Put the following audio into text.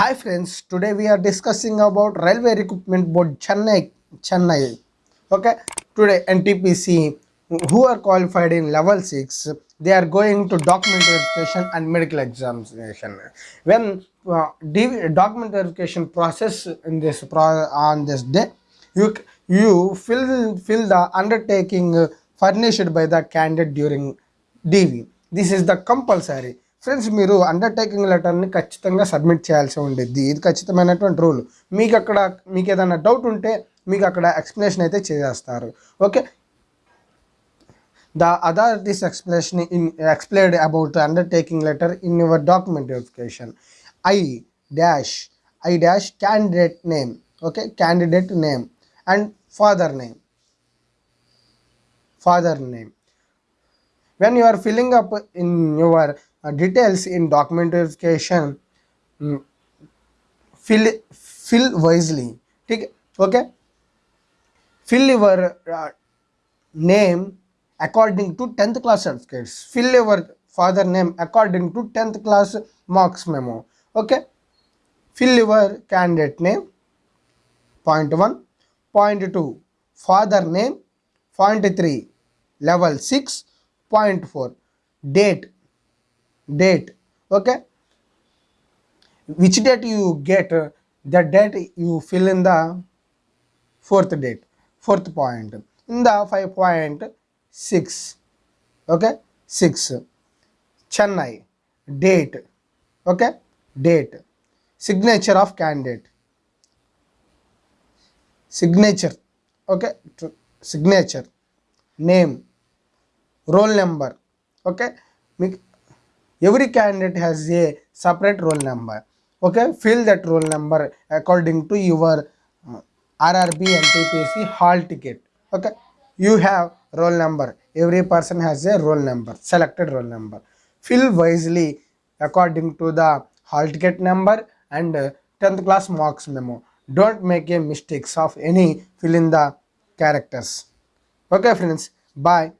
Hi friends, today we are discussing about Railway Recruitment Board Chennai. Chennai. Okay, today NTPC who are qualified in level 6 they are going to document verification and medical examination when uh, document verification process in this pro on this day you you fill fill the undertaking furnished by the candidate during dv this is the compulsory friends మీరు undertaking లెటర్ని ఖచ్చితంగా submit చేయాల్సి ఉండేది. ఇది ఖచ్చితమైనటువంటి rule మీకు అక్కడ మీకు ఏదైనా డౌట్ ఉంటే మీకు అక్కడ ఎక్స్ప్లెనేషన్ అయితే చేసేస్తారు. Okay the authorities explanation in explained about undertaking letter in your document verification I dash I dash candidate name okay candidate name and father name father name when you are filling up in your uh, details in documentation mm, fill fill wisely. okay? Fill your uh, name according to 10th class certificates. Fill your father name according to 10th class marks memo. Okay? Fill your candidate name point 1 point 2 father name point 3 level 6 point 4 date. Date. Okay? Which date you get? The date you fill in the fourth date. Fourth point. In the 5.6 okay? 6 chennai. Date. Okay? Date. Signature of candidate. Signature. Okay? Signature. Name roll number. Okay? Every candidate has a separate roll number. Okay? Fill that roll number according to your uh, rrb NTPC hall ticket. Okay? You have roll number. Every person has a roll number selected roll number. Fill wisely according to the hall ticket number and uh, 10th class marks memo. Don't make a mistakes of any fill in the characters. Okay friends? Bye